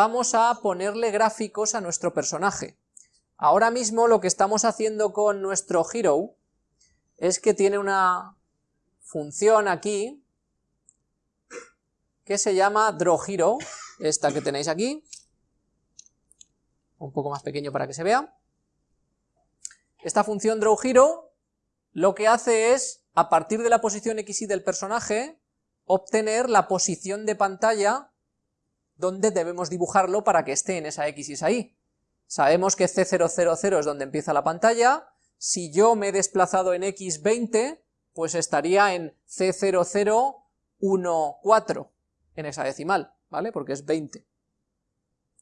vamos a ponerle gráficos a nuestro personaje. Ahora mismo lo que estamos haciendo con nuestro hero es que tiene una función aquí que se llama drawHero, esta que tenéis aquí, un poco más pequeño para que se vea. Esta función drawHero lo que hace es, a partir de la posición x y del personaje, obtener la posición de pantalla donde debemos dibujarlo para que esté en esa x y esa y. Sabemos que C000 es donde empieza la pantalla, si yo me he desplazado en x20, pues estaría en C0014 en esa decimal, ¿vale? Porque es 20.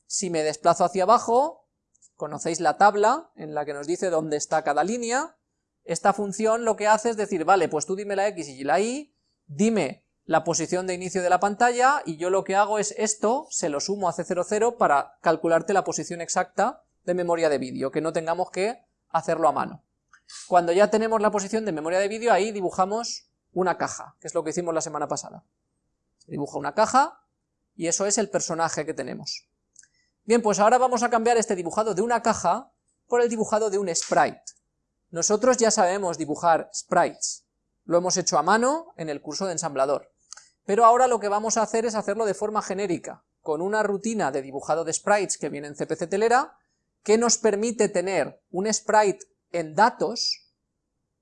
Si me desplazo hacia abajo, conocéis la tabla en la que nos dice dónde está cada línea, esta función lo que hace es decir, vale, pues tú dime la x y la y, dime la posición de inicio de la pantalla, y yo lo que hago es esto, se lo sumo a C00 para calcularte la posición exacta de memoria de vídeo, que no tengamos que hacerlo a mano. Cuando ya tenemos la posición de memoria de vídeo, ahí dibujamos una caja, que es lo que hicimos la semana pasada. Se dibuja una caja, y eso es el personaje que tenemos. Bien, pues ahora vamos a cambiar este dibujado de una caja por el dibujado de un sprite. Nosotros ya sabemos dibujar sprites, lo hemos hecho a mano en el curso de ensamblador, pero ahora lo que vamos a hacer es hacerlo de forma genérica, con una rutina de dibujado de sprites que viene en CPC Telera, que nos permite tener un sprite en datos,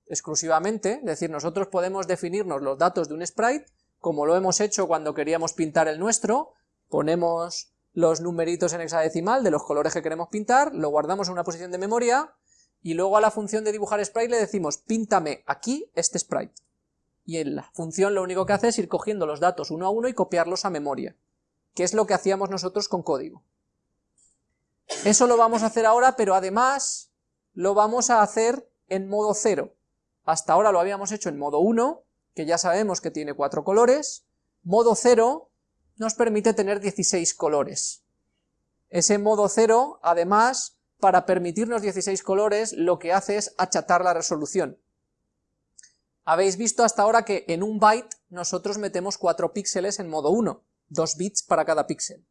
exclusivamente, es decir, nosotros podemos definirnos los datos de un sprite, como lo hemos hecho cuando queríamos pintar el nuestro, ponemos los numeritos en hexadecimal de los colores que queremos pintar, lo guardamos en una posición de memoria, y luego a la función de dibujar sprite le decimos, píntame aquí este sprite. Y en la función lo único que hace es ir cogiendo los datos uno a uno y copiarlos a memoria, que es lo que hacíamos nosotros con código. Eso lo vamos a hacer ahora, pero además lo vamos a hacer en modo 0. Hasta ahora lo habíamos hecho en modo 1, que ya sabemos que tiene cuatro colores, modo 0 nos permite tener 16 colores. Ese modo 0, además, para permitirnos 16 colores, lo que hace es achatar la resolución. Habéis visto hasta ahora que en un byte nosotros metemos 4 píxeles en modo 1, 2 bits para cada píxel.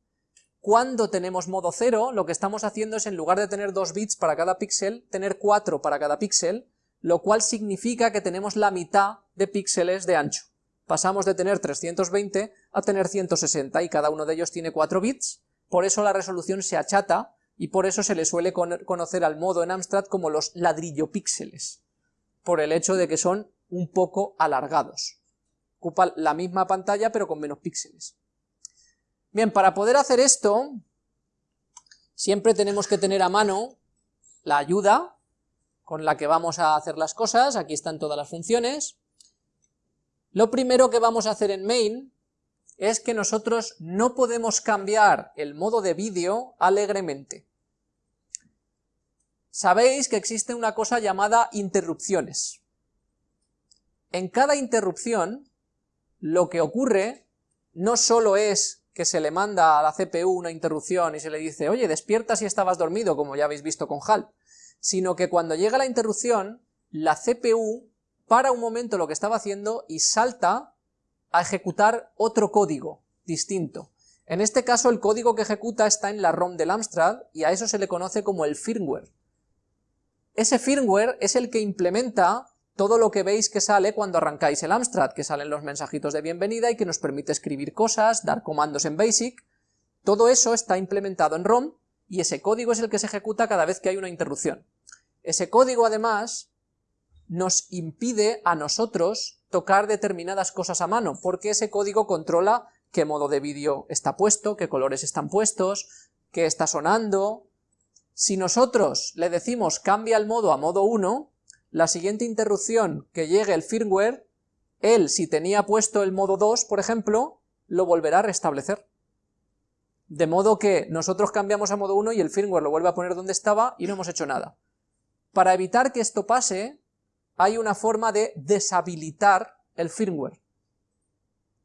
Cuando tenemos modo 0, lo que estamos haciendo es en lugar de tener 2 bits para cada píxel, tener 4 para cada píxel, lo cual significa que tenemos la mitad de píxeles de ancho. Pasamos de tener 320 a tener 160 y cada uno de ellos tiene 4 bits, por eso la resolución se achata y por eso se le suele conocer al modo en Amstrad como los ladrillo píxeles, por el hecho de que son un poco alargados. Ocupan la misma pantalla pero con menos píxeles. Bien, para poder hacer esto, siempre tenemos que tener a mano la ayuda con la que vamos a hacer las cosas, aquí están todas las funciones, lo primero que vamos a hacer en main es que nosotros no podemos cambiar el modo de vídeo alegremente. Sabéis que existe una cosa llamada interrupciones. En cada interrupción, lo que ocurre no solo es que se le manda a la CPU una interrupción y se le dice, oye, despierta si estabas dormido, como ya habéis visto con HAL, sino que cuando llega la interrupción, la CPU para un momento lo que estaba haciendo y salta a ejecutar otro código distinto. En este caso el código que ejecuta está en la ROM del Amstrad y a eso se le conoce como el firmware. Ese firmware es el que implementa todo lo que veis que sale cuando arrancáis el Amstrad, que salen los mensajitos de bienvenida y que nos permite escribir cosas, dar comandos en BASIC, todo eso está implementado en ROM y ese código es el que se ejecuta cada vez que hay una interrupción. Ese código además nos impide a nosotros tocar determinadas cosas a mano, porque ese código controla qué modo de vídeo está puesto, qué colores están puestos, qué está sonando. Si nosotros le decimos cambia el modo a modo 1, la siguiente interrupción que llegue el firmware, él si tenía puesto el modo 2, por ejemplo, lo volverá a restablecer. De modo que nosotros cambiamos a modo 1 y el firmware lo vuelve a poner donde estaba y no hemos hecho nada. Para evitar que esto pase, hay una forma de deshabilitar el firmware.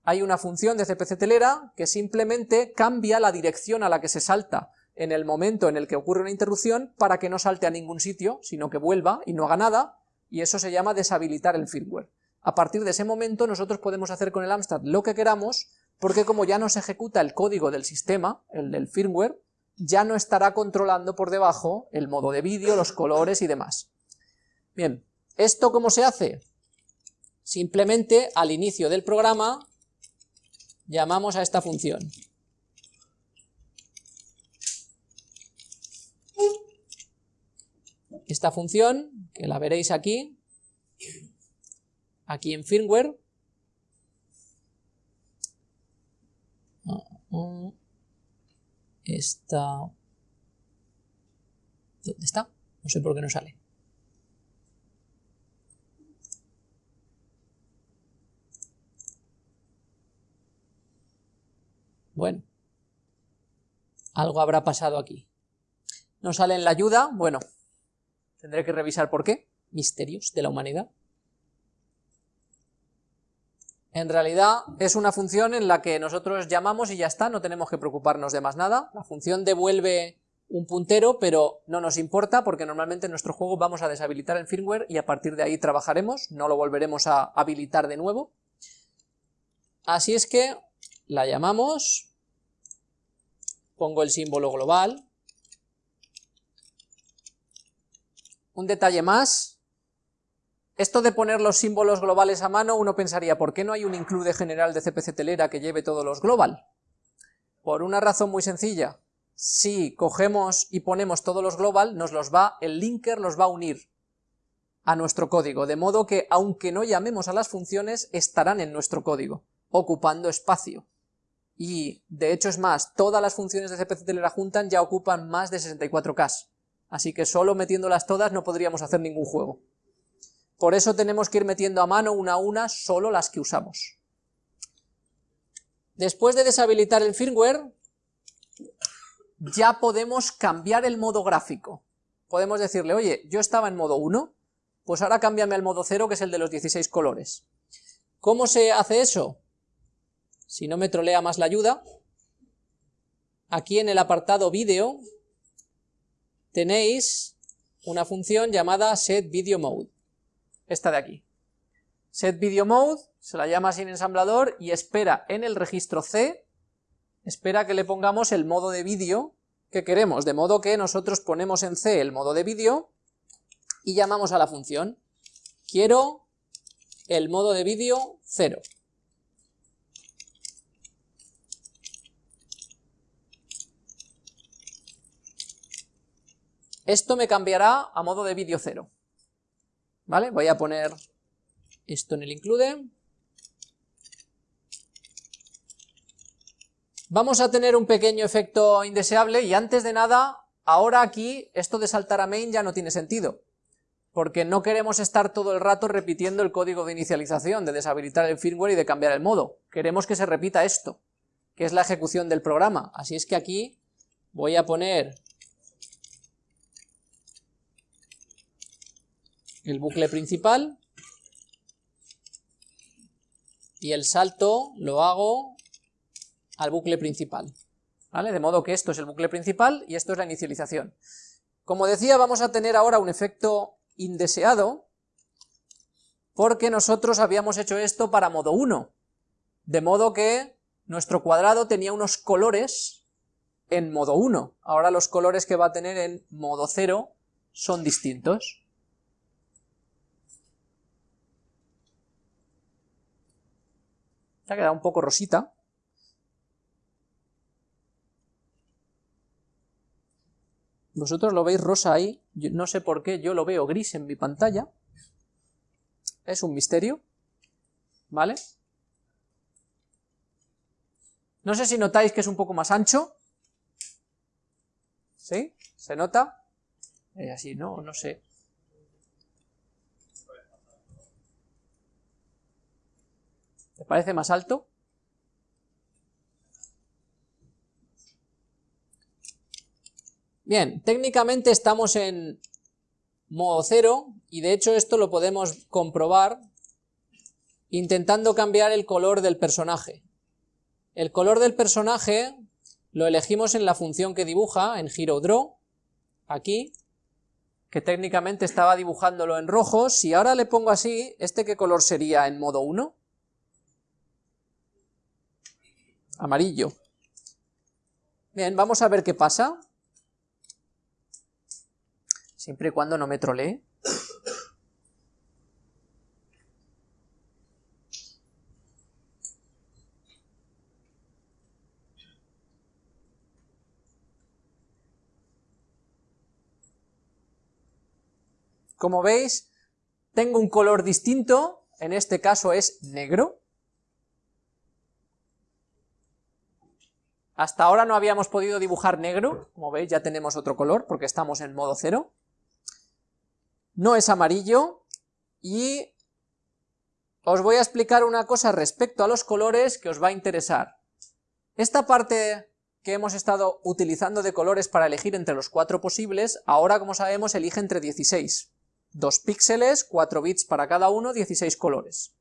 Hay una función de CPC telera que simplemente cambia la dirección a la que se salta en el momento en el que ocurre una interrupción para que no salte a ningún sitio, sino que vuelva y no haga nada, y eso se llama deshabilitar el firmware. A partir de ese momento nosotros podemos hacer con el Amstrad lo que queramos, porque como ya no se ejecuta el código del sistema, el del firmware, ya no estará controlando por debajo el modo de vídeo, los colores y demás. Bien, ¿esto cómo se hace? Simplemente al inicio del programa llamamos a esta función. Esta función, que la veréis aquí, aquí en firmware, esta... ¿Dónde está? No sé por qué no sale. Bueno, algo habrá pasado aquí. No sale en la ayuda, bueno, tendré que revisar por qué. Misterios de la humanidad. En realidad es una función en la que nosotros llamamos y ya está, no tenemos que preocuparnos de más nada. La función devuelve un puntero, pero no nos importa porque normalmente en nuestro juego vamos a deshabilitar el firmware y a partir de ahí trabajaremos, no lo volveremos a habilitar de nuevo. Así es que la llamamos pongo el símbolo global. Un detalle más, esto de poner los símbolos globales a mano, uno pensaría, ¿por qué no hay un include general de CPC telera que lleve todos los global? Por una razón muy sencilla, si cogemos y ponemos todos los global, nos los va, el linker los va a unir a nuestro código, de modo que aunque no llamemos a las funciones, estarán en nuestro código, ocupando espacio. Y de hecho es más, todas las funciones de CPC Telera juntan ya ocupan más de 64K, así que solo metiéndolas todas no podríamos hacer ningún juego. Por eso tenemos que ir metiendo a mano una a una solo las que usamos. Después de deshabilitar el firmware, ya podemos cambiar el modo gráfico. Podemos decirle, oye, yo estaba en modo 1, pues ahora cámbiame al modo 0, que es el de los 16 colores. ¿Cómo se hace eso? si no me trolea más la ayuda, aquí en el apartado vídeo tenéis una función llamada setVideoMode, esta de aquí. SetVideoMode se la llama sin ensamblador y espera en el registro C, espera que le pongamos el modo de vídeo que queremos, de modo que nosotros ponemos en C el modo de vídeo y llamamos a la función quiero el modo de vídeo 0. Esto me cambiará a modo de vídeo cero. ¿Vale? Voy a poner esto en el include. Vamos a tener un pequeño efecto indeseable y antes de nada, ahora aquí esto de saltar a main ya no tiene sentido, porque no queremos estar todo el rato repitiendo el código de inicialización, de deshabilitar el firmware y de cambiar el modo. Queremos que se repita esto, que es la ejecución del programa. Así es que aquí voy a poner el bucle principal y el salto lo hago al bucle principal. De modo que esto es el bucle principal y esto es la inicialización. Como decía, vamos a tener ahora un efecto indeseado, porque nosotros habíamos hecho esto para modo 1, de modo que nuestro cuadrado tenía unos colores en modo 1, ahora los colores que va a tener en modo 0 son distintos. Ha quedado un poco rosita. Vosotros lo veis rosa ahí, no sé por qué, yo lo veo gris en mi pantalla. Es un misterio, ¿vale? No sé si notáis que es un poco más ancho. ¿Sí? ¿Se nota? Es así, ¿no? No sé. ¿Te parece más alto? Bien, técnicamente estamos en modo cero y de hecho esto lo podemos comprobar intentando cambiar el color del personaje. El color del personaje lo elegimos en la función que dibuja, en HeroDraw, aquí, que técnicamente estaba dibujándolo en rojo. Si ahora le pongo así, ¿este qué color sería en modo 1? Amarillo. Bien, vamos a ver qué pasa. Siempre y cuando no me trolee. Como veis, tengo un color distinto, en este caso es negro. Hasta ahora no habíamos podido dibujar negro, como veis ya tenemos otro color porque estamos en modo cero. No es amarillo y os voy a explicar una cosa respecto a los colores que os va a interesar. Esta parte que hemos estado utilizando de colores para elegir entre los cuatro posibles, ahora como sabemos elige entre 16. 2 píxeles, 4 bits para cada uno, 16 colores.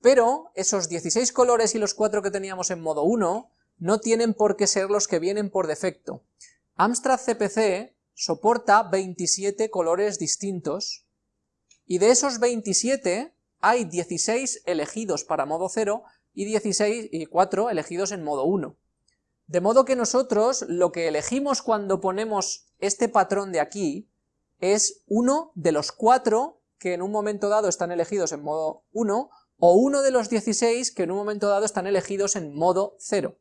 Pero esos 16 colores y los 4 que teníamos en modo 1 no tienen por qué ser los que vienen por defecto. Amstrad CPC soporta 27 colores distintos, y de esos 27 hay 16 elegidos para modo 0 y 16 y 4 elegidos en modo 1. De modo que nosotros lo que elegimos cuando ponemos este patrón de aquí es uno de los cuatro que en un momento dado están elegidos en modo 1, o uno de los 16 que en un momento dado están elegidos en modo 0.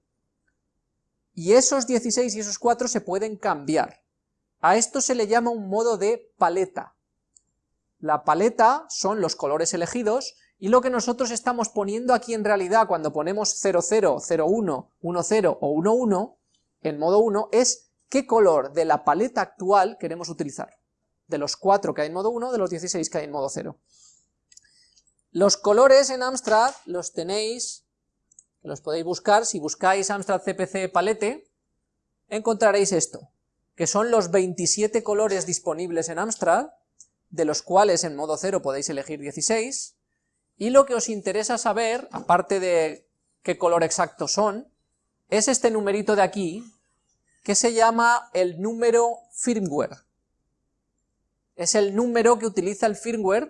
Y esos 16 y esos 4 se pueden cambiar. A esto se le llama un modo de paleta. La paleta son los colores elegidos, y lo que nosotros estamos poniendo aquí en realidad cuando ponemos 00, 01, 10 o 11 en modo 1 es qué color de la paleta actual queremos utilizar de los 4 que hay en modo 1, de los 16 que hay en modo 0. Los colores en Amstrad los tenéis, los podéis buscar, si buscáis Amstrad CPC Palette, encontraréis esto, que son los 27 colores disponibles en Amstrad, de los cuales en modo 0 podéis elegir 16, y lo que os interesa saber, aparte de qué color exacto son, es este numerito de aquí, que se llama el número firmware. Es el número que utiliza el firmware,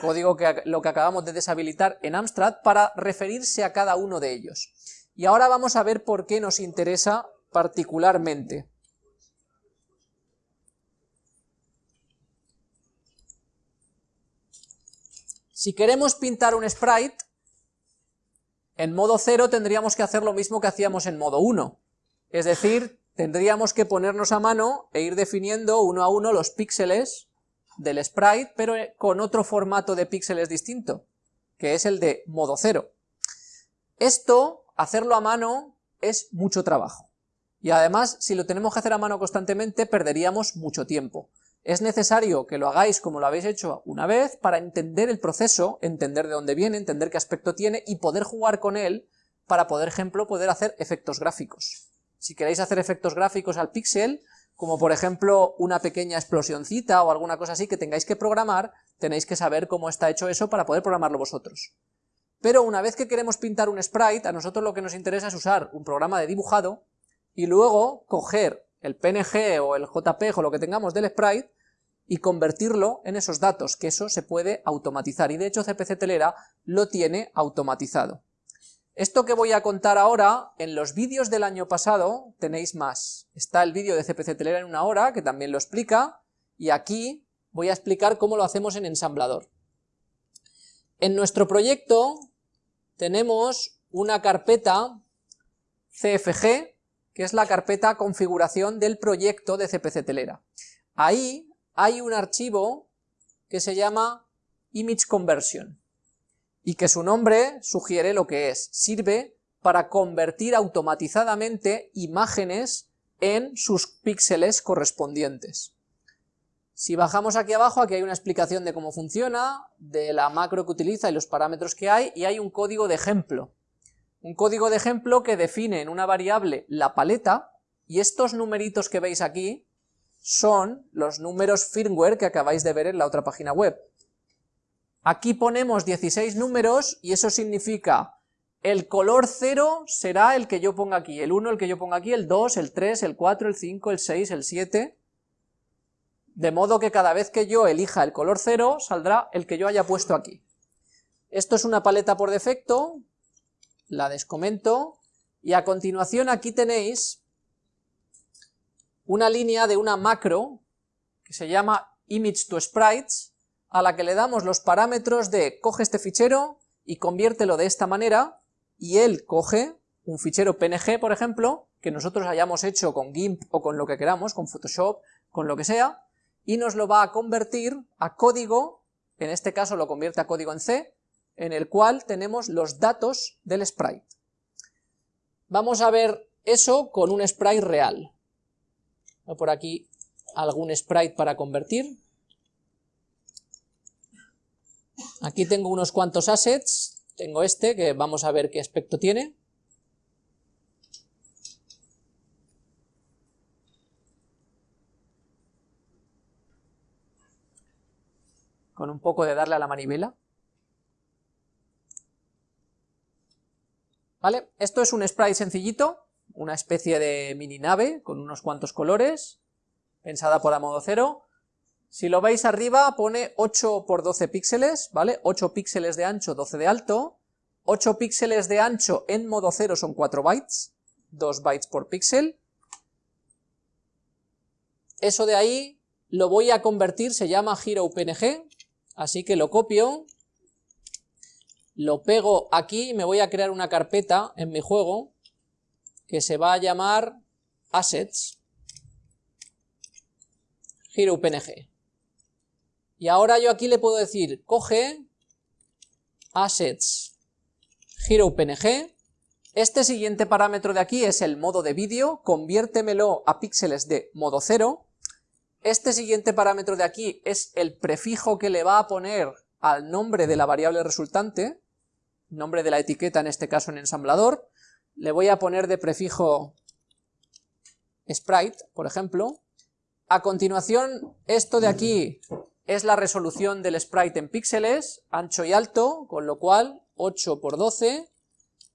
código que lo que acabamos de deshabilitar en Amstrad, para referirse a cada uno de ellos. Y ahora vamos a ver por qué nos interesa particularmente. Si queremos pintar un sprite, en modo 0 tendríamos que hacer lo mismo que hacíamos en modo 1, es decir, tendríamos que ponernos a mano e ir definiendo uno a uno los píxeles del sprite, pero con otro formato de píxeles distinto, que es el de modo cero. Esto, hacerlo a mano, es mucho trabajo. Y además, si lo tenemos que hacer a mano constantemente, perderíamos mucho tiempo. Es necesario que lo hagáis como lo habéis hecho una vez para entender el proceso, entender de dónde viene, entender qué aspecto tiene y poder jugar con él para, por ejemplo, poder hacer efectos gráficos. Si queréis hacer efectos gráficos al píxel, como por ejemplo una pequeña explosioncita o alguna cosa así que tengáis que programar, tenéis que saber cómo está hecho eso para poder programarlo vosotros. Pero una vez que queremos pintar un sprite, a nosotros lo que nos interesa es usar un programa de dibujado y luego coger el PNG o el JPG o lo que tengamos del sprite y convertirlo en esos datos, que eso se puede automatizar, y de hecho CPC Telera lo tiene automatizado. Esto que voy a contar ahora, en los vídeos del año pasado tenéis más. Está el vídeo de CPC Telera en una hora, que también lo explica, y aquí voy a explicar cómo lo hacemos en ensamblador. En nuestro proyecto tenemos una carpeta CFG, que es la carpeta configuración del proyecto de CPC Telera. Ahí hay un archivo que se llama image conversion y que su nombre sugiere lo que es, sirve para convertir automatizadamente imágenes en sus píxeles correspondientes. Si bajamos aquí abajo, aquí hay una explicación de cómo funciona, de la macro que utiliza y los parámetros que hay, y hay un código de ejemplo. Un código de ejemplo que define en una variable la paleta, y estos numeritos que veis aquí son los números firmware que acabáis de ver en la otra página web. Aquí ponemos 16 números y eso significa el color 0 será el que yo ponga aquí, el 1 el que yo ponga aquí, el 2, el 3, el 4, el 5, el 6, el 7, de modo que cada vez que yo elija el color 0 saldrá el que yo haya puesto aquí. Esto es una paleta por defecto, la descomento, Y a continuación aquí tenéis una línea de una macro que se llama image to sprites, a la que le damos los parámetros de coge este fichero y conviértelo de esta manera, y él coge un fichero PNG, por ejemplo, que nosotros hayamos hecho con GIMP o con lo que queramos, con Photoshop, con lo que sea, y nos lo va a convertir a código, en este caso lo convierte a código en C, en el cual tenemos los datos del sprite. Vamos a ver eso con un sprite real. Por aquí algún sprite para convertir. Aquí tengo unos cuantos assets, tengo este que vamos a ver qué aspecto tiene. Con un poco de darle a la manivela. ¿Vale? Esto es un sprite sencillito, una especie de mini nave con unos cuantos colores, pensada por a modo cero. Si lo veis arriba pone 8 por 12 píxeles, ¿vale? 8 píxeles de ancho, 12 de alto, 8 píxeles de ancho en modo cero son 4 bytes, 2 bytes por píxel. Eso de ahí lo voy a convertir, se llama HeroPNG, así que lo copio, lo pego aquí y me voy a crear una carpeta en mi juego que se va a llamar assets HeroPNG. Y ahora yo aquí le puedo decir, coge assets HeroPNG, este siguiente parámetro de aquí es el modo de vídeo, conviértemelo a píxeles de modo cero, este siguiente parámetro de aquí es el prefijo que le va a poner al nombre de la variable resultante, nombre de la etiqueta en este caso en ensamblador, le voy a poner de prefijo sprite, por ejemplo. A continuación, esto de aquí es la resolución del sprite en píxeles, ancho y alto, con lo cual 8 por 12.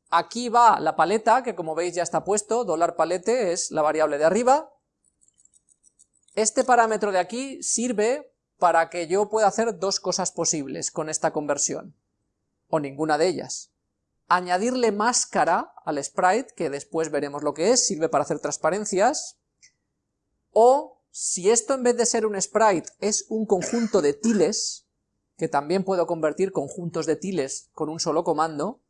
Aquí va la paleta, que como veis ya está puesto, dólar palete es la variable de arriba. Este parámetro de aquí sirve para que yo pueda hacer dos cosas posibles con esta conversión o ninguna de ellas. Añadirle máscara al sprite, que después veremos lo que es, sirve para hacer transparencias, o si esto en vez de ser un sprite es un conjunto de tiles, que también puedo convertir conjuntos de tiles con un solo comando,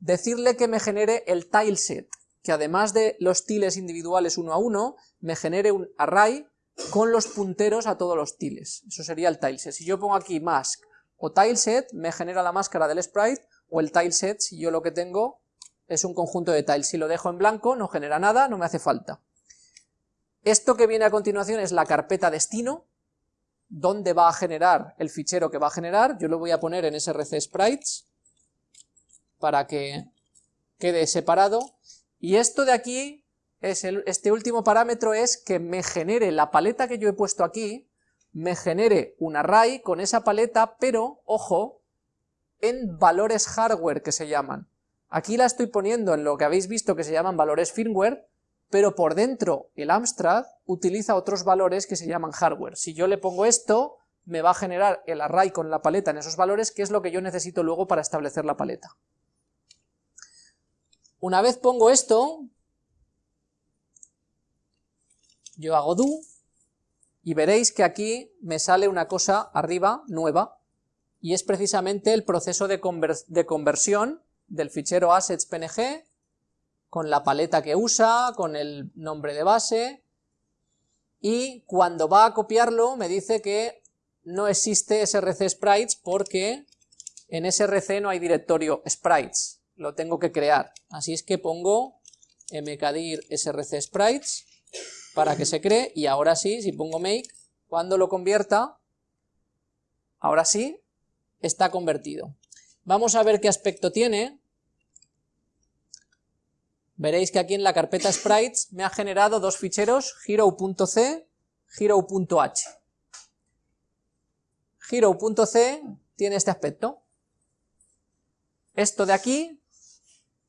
decirle que me genere el tileset, que además de los tiles individuales uno a uno, me genere un array con los punteros a todos los tiles. Eso sería el tileset. Si yo pongo aquí mask o tileset me genera la máscara del sprite, o el tileset si yo lo que tengo es un conjunto de tiles. Si lo dejo en blanco no genera nada, no me hace falta. Esto que viene a continuación es la carpeta destino, donde va a generar el fichero que va a generar, yo lo voy a poner en src sprites, para que quede separado, y esto de aquí, es este último parámetro es que me genere la paleta que yo he puesto aquí, me genere un array con esa paleta, pero, ojo, en valores hardware que se llaman. Aquí la estoy poniendo en lo que habéis visto que se llaman valores firmware, pero por dentro el Amstrad utiliza otros valores que se llaman hardware. Si yo le pongo esto, me va a generar el array con la paleta en esos valores, que es lo que yo necesito luego para establecer la paleta. Una vez pongo esto, yo hago do, y veréis que aquí me sale una cosa arriba, nueva, y es precisamente el proceso de, conversión del fichero assets.png con la paleta que usa, con el nombre de base, y cuando va a copiarlo me dice que no existe src sprites porque en src no hay directorio sprites, lo tengo que crear, así es que pongo mkdir src sprites para que se cree, y ahora sí, si pongo make, cuando lo convierta, ahora sí, está convertido. Vamos a ver qué aspecto tiene. Veréis que aquí en la carpeta sprites me ha generado dos ficheros, hero.c, hero.h. Hero.c tiene este aspecto. Esto de aquí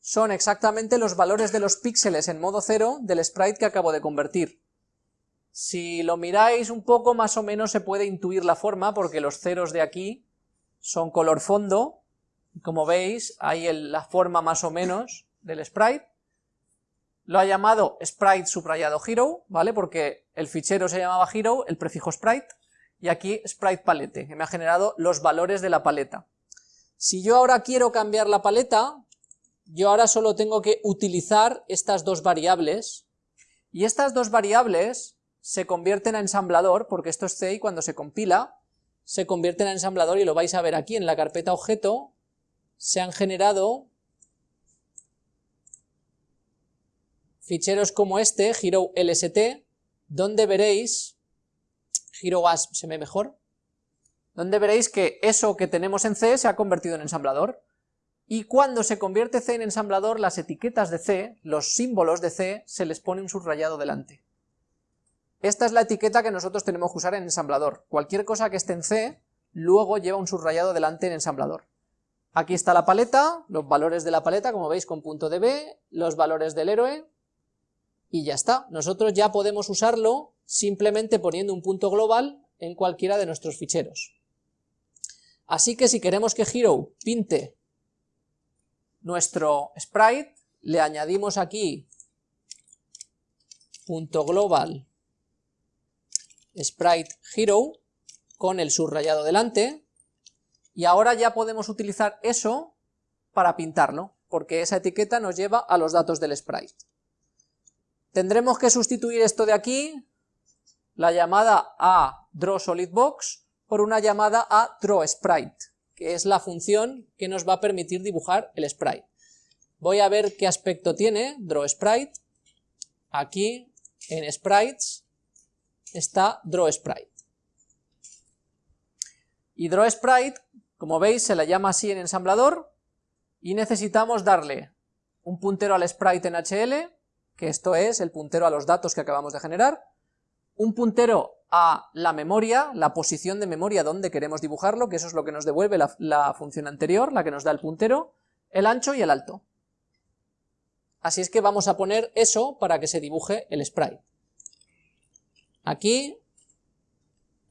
son exactamente los valores de los píxeles en modo cero del sprite que acabo de convertir. Si lo miráis un poco, más o menos se puede intuir la forma, porque los ceros de aquí son color fondo, como veis, hay la forma más o menos del sprite. Lo ha llamado sprite subrayado hero, ¿vale? Porque el fichero se llamaba hero, el prefijo sprite, y aquí sprite palette, que me ha generado los valores de la paleta. Si yo ahora quiero cambiar la paleta, yo ahora solo tengo que utilizar estas dos variables, y estas dos variables se convierten a ensamblador, porque esto es C y cuando se compila, se convierten en ensamblador y lo vais a ver aquí en la carpeta objeto, se han generado ficheros como este, hero lst, donde veréis, hero se ve mejor, donde veréis que eso que tenemos en C se ha convertido en ensamblador, y cuando se convierte C en ensamblador, las etiquetas de C, los símbolos de C, se les pone un subrayado delante. Esta es la etiqueta que nosotros tenemos que usar en ensamblador. Cualquier cosa que esté en C, luego lleva un subrayado delante en ensamblador. Aquí está la paleta, los valores de la paleta, como veis con punto .db, los valores del héroe, y ya está. Nosotros ya podemos usarlo simplemente poniendo un punto global en cualquiera de nuestros ficheros. Así que si queremos que Hero pinte nuestro sprite, le añadimos aquí punto global sprite hero con el subrayado delante, y ahora ya podemos utilizar eso para pintarlo, porque esa etiqueta nos lleva a los datos del sprite. Tendremos que sustituir esto de aquí, la llamada a drawSolidBox, por una llamada a drawSprite, que es la función que nos va a permitir dibujar el sprite. Voy a ver qué aspecto tiene drawSprite. Aquí, en sprites, está drawSprite. Y drawSprite, como veis, se la llama así en ensamblador, y necesitamos darle un puntero al sprite en HL, que esto es el puntero a los datos que acabamos de generar, un puntero a la memoria, la posición de memoria donde queremos dibujarlo, que eso es lo que nos devuelve la, función anterior, la que nos da el puntero, el ancho y el alto. Así es que vamos a poner eso para que se dibuje el sprite. Aquí,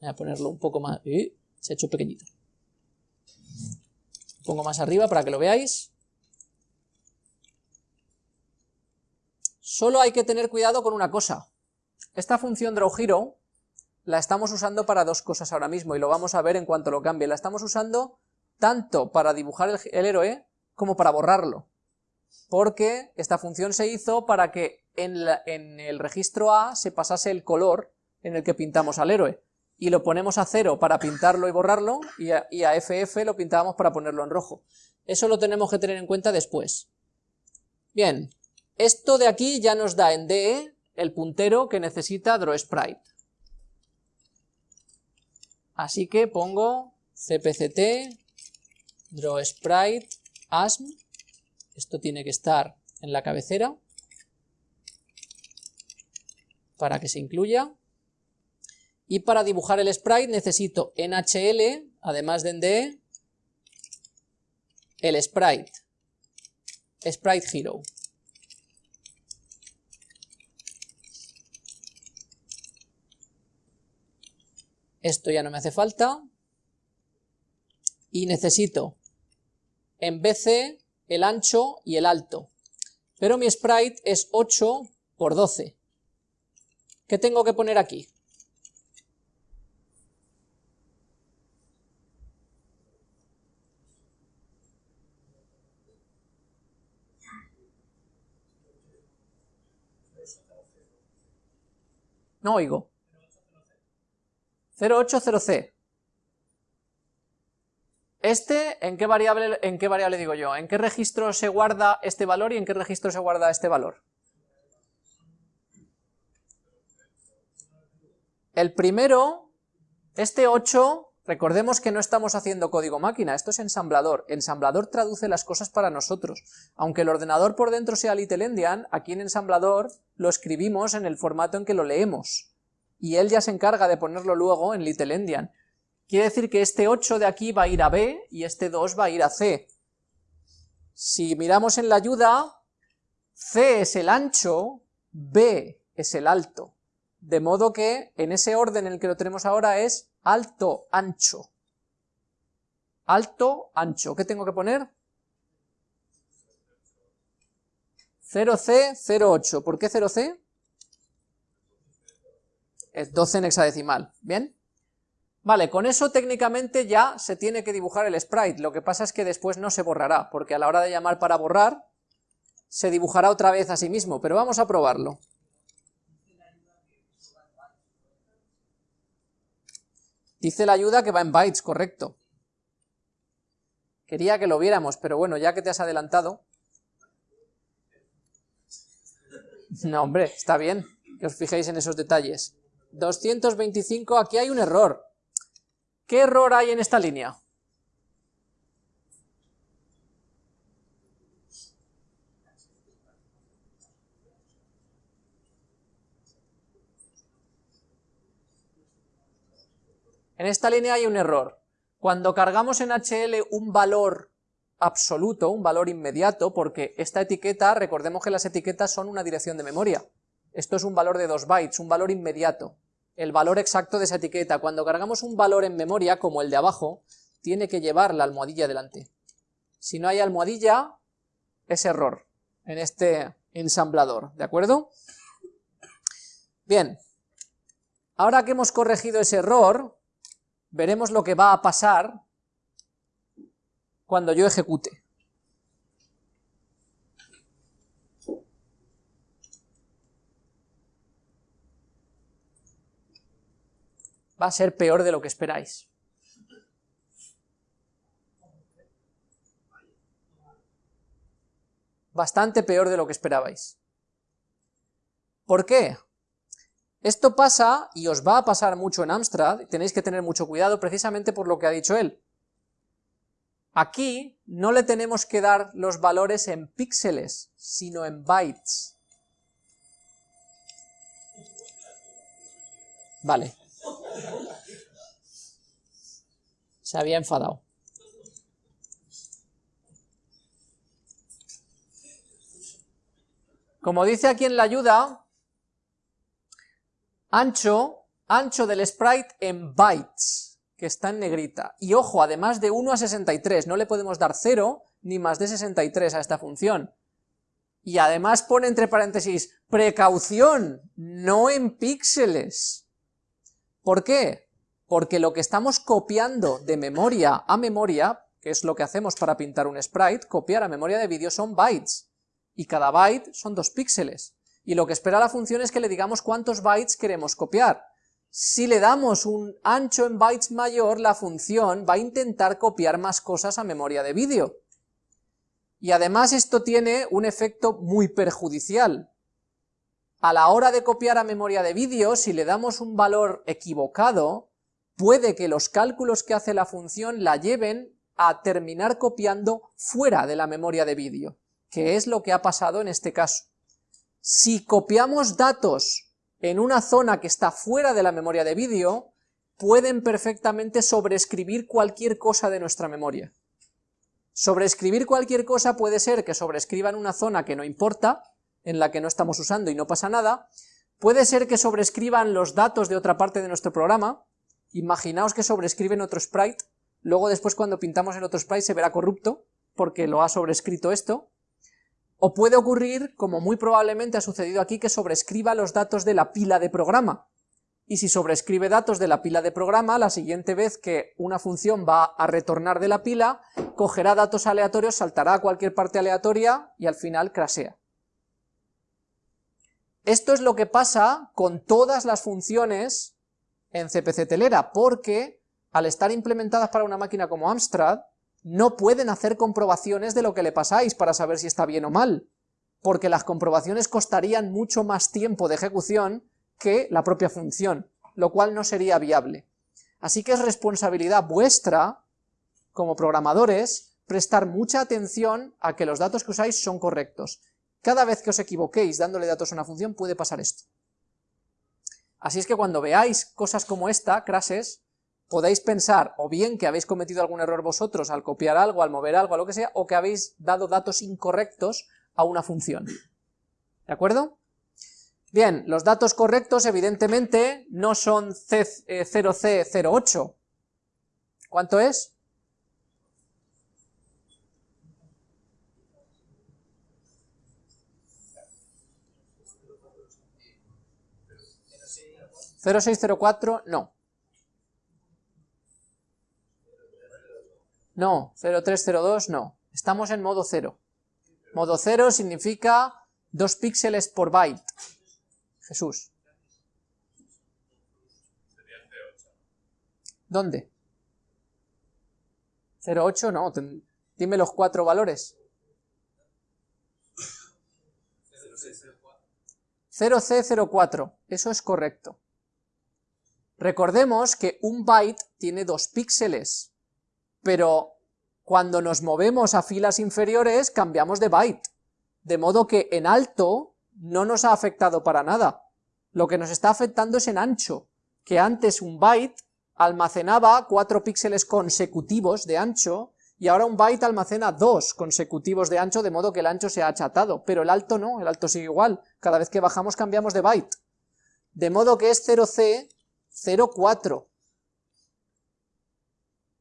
voy a ponerlo un poco más, se ha hecho pequeñito. Pongo más arriba para que lo veáis. Solo hay que tener cuidado con una cosa. Esta función drawHero la estamos usando para dos cosas ahora mismo, y lo vamos a ver en cuanto lo cambie. La estamos usando tanto para dibujar el, héroe como para borrarlo. Porque esta función se hizo para que en, el registro A se pasase el color en el que pintamos al héroe y lo ponemos a cero para pintarlo y borrarlo, y a, y a, FF lo pintábamos para ponerlo en rojo. Eso lo tenemos que tener en cuenta después. Bien, esto de aquí ya nos da en DE el puntero que necesita drawSprite. Así que pongo cpct drawSprite asm, esto tiene que estar en la cabecera para que se incluya. Y para dibujar el sprite necesito en HL, además de en DE, el sprite, sprite hero. Esto ya no me hace falta. Y necesito en BC el ancho y el alto. Pero mi sprite es 8 por 12. ¿Qué tengo que poner aquí? No oigo. 080C. Este, ¿en qué, variable, ¿en qué variable digo yo? ¿En qué registro se guarda este valor y en qué registro se guarda este valor? El primero, este 8, recordemos que no estamos haciendo código máquina, esto es ensamblador. Ensamblador traduce las cosas para nosotros. Aunque el ordenador por dentro sea Little Endian, aquí en ensamblador lo escribimos en el formato en que lo leemos y él ya se encarga de ponerlo luego en Little Endian. Quiere decir que este 8 de aquí va a ir a B y este 2 va a ir a C. Si miramos en la ayuda, C es el ancho, B es el alto. De modo que en ese orden en el que lo tenemos ahora es alto, ancho. Alto, ancho. ¿Qué tengo que poner? 0C08. ¿Por qué 0C? Es 12 en hexadecimal, ¿bien? Vale, con eso técnicamente ya se tiene que dibujar el sprite, lo que pasa es que después no se borrará, porque a la hora de llamar para borrar, se dibujará otra vez a sí mismo, pero vamos a probarlo. Dice la ayuda que va en bytes, correcto. Quería que lo viéramos, pero bueno, ya que te has adelantado... No, hombre, está bien que os fijéis en esos detalles. 225, aquí hay un error. ¿Qué error hay en esta línea? En esta línea hay un error. Cuando cargamos en HL un valor absoluto, un valor inmediato, porque esta etiqueta, recordemos que las etiquetas son una dirección de memoria. Esto es un valor de 2 bytes, un valor inmediato el valor exacto de esa etiqueta. Cuando cargamos un valor en memoria, como el de abajo, tiene que llevar la almohadilla delante. Si no hay almohadilla, es error en este ensamblador, ¿de acuerdo? Bien, ahora que hemos corregido ese error, veremos lo que va a pasar cuando yo ejecute. Va a ser peor de lo que esperáis. Bastante peor de lo que esperabais. ¿Por qué? Esto pasa, y os va a pasar mucho en Amstrad, tenéis que tener mucho cuidado precisamente por lo que ha dicho él. Aquí no le tenemos que dar los valores en píxeles, sino en bytes. Vale. Se había enfadado. Como dice aquí en la ayuda, ancho, ancho del sprite en bytes, que está en negrita. Y ojo, además de 1 a 63, no le podemos dar 0 ni más de 63 a esta función. Y además pone entre paréntesis, precaución, no en píxeles. ¿Por qué? Porque lo que estamos copiando de memoria a memoria, que es lo que hacemos para pintar un sprite, copiar a memoria de vídeo son bytes, y cada byte son dos píxeles, y lo que espera la función es que le digamos cuántos bytes queremos copiar. Si le damos un ancho en bytes mayor, la función va a intentar copiar más cosas a memoria de vídeo. Y además esto tiene un efecto muy perjudicial, a la hora de copiar a memoria de vídeo, si le damos un valor equivocado, puede que los cálculos que hace la función la lleven a terminar copiando fuera de la memoria de vídeo, que es lo que ha pasado en este caso. Si copiamos datos en una zona que está fuera de la memoria de vídeo, pueden perfectamente sobreescribir cualquier cosa de nuestra memoria. Sobreescribir cualquier cosa puede ser que sobrescriban una zona que no importa, en la que no estamos usando y no pasa nada, puede ser que sobrescriban los datos de otra parte de nuestro programa, imaginaos que sobrescriben otro sprite, luego después cuando pintamos el otro sprite se verá corrupto, porque lo ha sobrescrito esto, o puede ocurrir, como muy probablemente ha sucedido aquí, que sobrescriba los datos de la pila de programa, y si sobrescribe datos de la pila de programa, la siguiente vez que una función va a retornar de la pila, cogerá datos aleatorios, saltará a cualquier parte aleatoria y al final crasea. Esto es lo que pasa con todas las funciones en CPC telera, porque al estar implementadas para una máquina como Amstrad, no pueden hacer comprobaciones de lo que le pasáis para saber si está bien o mal, porque las comprobaciones costarían mucho más tiempo de ejecución que la propia función, lo cual no sería viable. Así que es responsabilidad vuestra, como programadores, prestar mucha atención a que los datos que usáis son correctos, cada vez que os equivoquéis dándole datos a una función puede pasar esto. Así es que cuando veáis cosas como esta, crases, podéis pensar o bien que habéis cometido algún error vosotros al copiar algo, al mover algo, a lo que sea, o que habéis dado datos incorrectos a una función. ¿De acuerdo? Bien, los datos correctos evidentemente no son C, 0C08. Eh, ¿Cuánto es? 0604, no. No, 0302, no. Estamos en modo 0. Modo 0 significa 2 píxeles por byte. Jesús. ¿Dónde? 08, no. Dime los cuatro valores. 0C04, eso es correcto. Recordemos que un byte tiene dos píxeles, pero cuando nos movemos a filas inferiores cambiamos de byte, de modo que en alto no nos ha afectado para nada. Lo que nos está afectando es en ancho, que antes un byte almacenaba cuatro píxeles consecutivos de ancho, y ahora un byte almacena dos consecutivos de ancho, de modo que el ancho se ha achatado, pero el alto no, el alto sigue igual, cada vez que bajamos cambiamos de byte. De modo que es 0C, 04.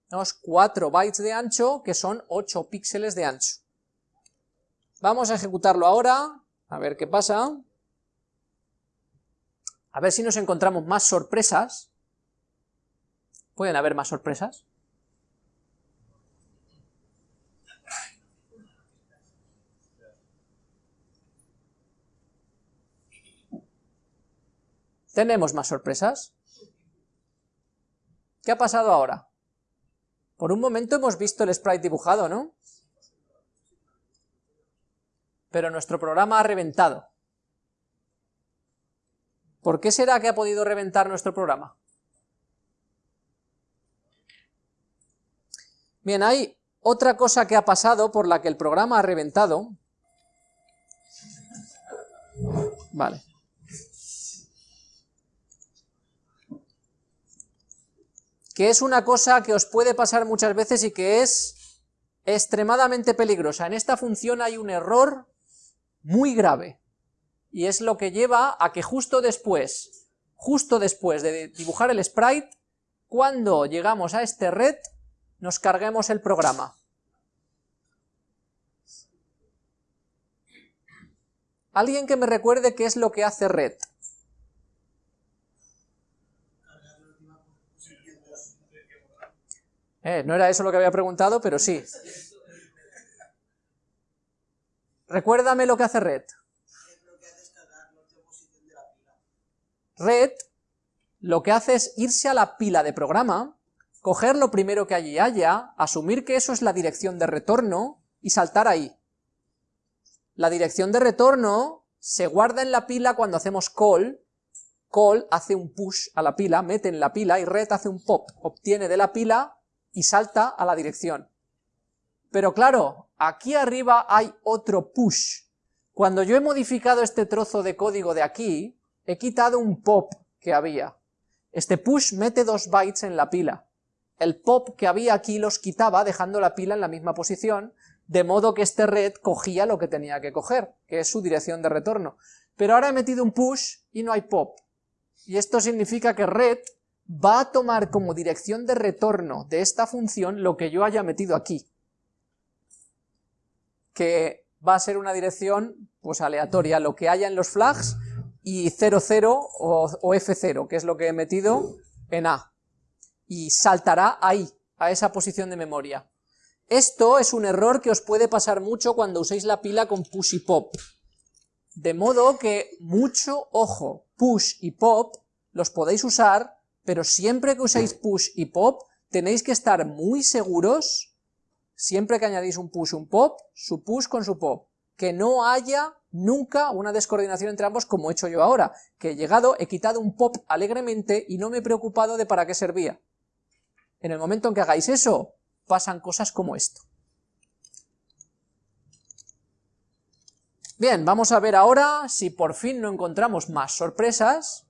Tenemos 4 bytes de ancho, que son 8 píxeles de ancho. Vamos a ejecutarlo ahora, a ver qué pasa. A ver si nos encontramos más sorpresas. ¿Pueden haber más sorpresas? ¿Tenemos más sorpresas? ¿Qué ha pasado ahora? Por un momento hemos visto el sprite dibujado, ¿no? Pero nuestro programa ha reventado. ¿Por qué será que ha podido reventar nuestro programa? Bien, hay otra cosa que ha pasado por la que el programa ha reventado. Vale. Que es una cosa que os puede pasar muchas veces y que es extremadamente peligrosa. En esta función hay un error muy grave. Y es lo que lleva a que justo después, justo después de dibujar el sprite, cuando llegamos a este red, nos carguemos el programa. ¿Alguien que me recuerde qué es lo que hace red? Eh, no era eso lo que había preguntado, pero sí. Recuérdame lo que hace red. Red lo que hace es irse a la pila de programa coger lo primero que allí haya, asumir que eso es la dirección de retorno y saltar ahí. La dirección de retorno se guarda en la pila cuando hacemos call, call hace un push a la pila, mete en la pila y red hace un pop, obtiene de la pila y salta a la dirección. Pero claro, aquí arriba hay otro push. Cuando yo he modificado este trozo de código de aquí, he quitado un pop que había. Este push mete dos bytes en la pila el pop que había aquí los quitaba dejando la pila en la misma posición, de modo que este red cogía lo que tenía que coger, que es su dirección de retorno. Pero ahora he metido un push y no hay pop. Y esto significa que red va a tomar como dirección de retorno de esta función lo que yo haya metido aquí. Que va a ser una dirección pues aleatoria, lo que haya en los flags y 00 o, o F0, que es lo que he metido en A y saltará ahí, a esa posición de memoria. Esto es un error que os puede pasar mucho cuando uséis la pila con push y pop. De modo que mucho ojo, push y pop los podéis usar, pero siempre que uséis push y pop tenéis que estar muy seguros, siempre que añadís un push y un pop, su push con su pop, que no haya nunca una descoordinación entre ambos como he hecho yo ahora, que he llegado, he quitado un pop alegremente y no me he preocupado de para qué servía. En el momento en que hagáis eso, pasan cosas como esto. Bien, vamos a ver ahora si por fin no encontramos más sorpresas.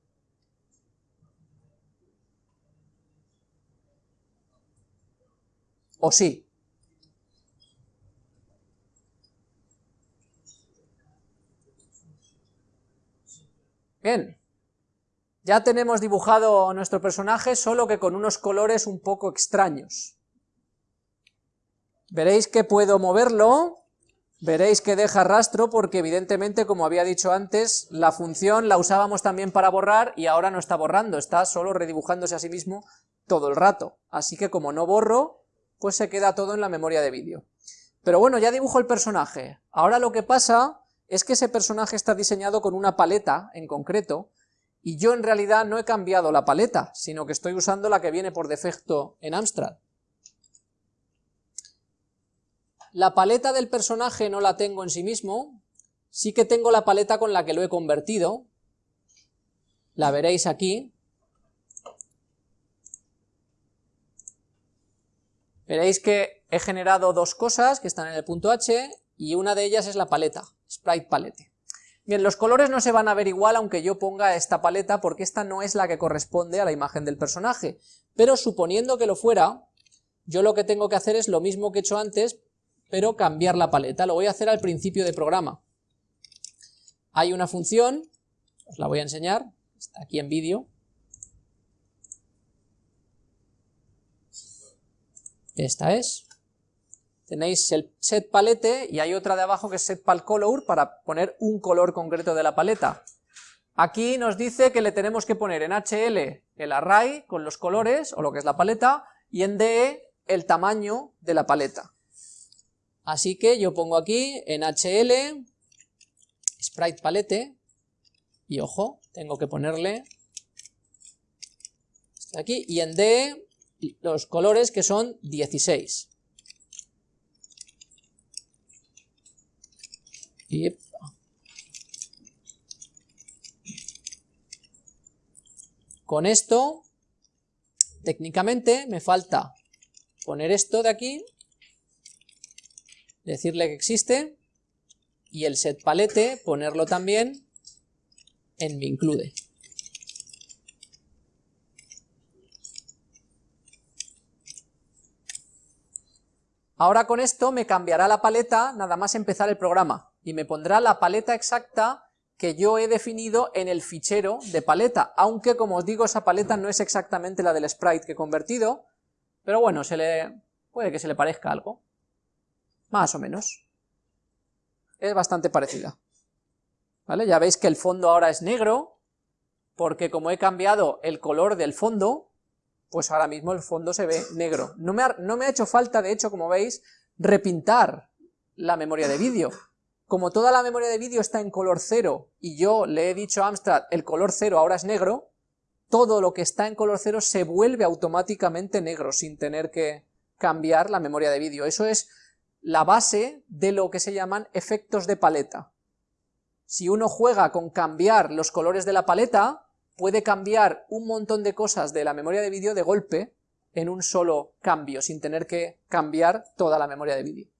¿O sí? Bien, ya tenemos dibujado nuestro personaje, solo que con unos colores un poco extraños. Veréis que puedo moverlo Veréis que deja rastro porque evidentemente, como había dicho antes, la función la usábamos también para borrar y ahora no está borrando, está solo redibujándose a sí mismo todo el rato. Así que como no borro, pues se queda todo en la memoria de vídeo. Pero bueno, ya dibujo el personaje. Ahora lo que pasa es que ese personaje está diseñado con una paleta en concreto, y yo en realidad no he cambiado la paleta, sino que estoy usando la que viene por defecto en Amstrad. La paleta del personaje no la tengo en sí mismo, sí que tengo la paleta con la que lo he convertido, la veréis aquí, veréis que he generado dos cosas que están en el punto H, y una de ellas es la paleta, Sprite Palette. Bien, los colores no se van a ver igual aunque yo ponga esta paleta porque esta no es la que corresponde a la imagen del personaje, pero suponiendo que lo fuera, yo lo que tengo que hacer es lo mismo que he hecho antes, pero cambiar la paleta, lo voy a hacer al principio de programa. Hay una función, os la voy a enseñar, está aquí en vídeo, esta es, tenéis el set palette y hay otra de abajo que es set pal color para poner un color concreto de la paleta. Aquí nos dice que le tenemos que poner en HL el array con los colores, o lo que es la paleta, y en DE el tamaño de la paleta. Así que yo pongo aquí en HL sprite palette, y ojo, tengo que ponerle aquí, y en DE los colores que son 16. Con esto, técnicamente, me falta poner esto de aquí, decirle que existe, y el set palette ponerlo también en mi include. Ahora con esto me cambiará la paleta nada más empezar el programa y me pondrá la paleta exacta que yo he definido en el fichero de paleta, aunque como os digo esa paleta no es exactamente la del sprite que he convertido, pero bueno, se le puede que se le parezca algo, más o menos, es bastante parecida. ¿Vale? Ya veis que el fondo ahora es negro, porque como he cambiado el color del fondo, pues ahora mismo el fondo se ve negro. No me ha, no me ha hecho falta, de hecho, como veis, repintar la memoria de vídeo, como toda la memoria de vídeo está en color cero y yo le he dicho a Amstrad el color cero ahora es negro, todo lo que está en color cero se vuelve automáticamente negro sin tener que cambiar la memoria de vídeo. Eso es la base de lo que se llaman efectos de paleta. Si uno juega con cambiar los colores de la paleta, puede cambiar un montón de cosas de la memoria de vídeo de golpe en un solo cambio, sin tener que cambiar toda la memoria de vídeo.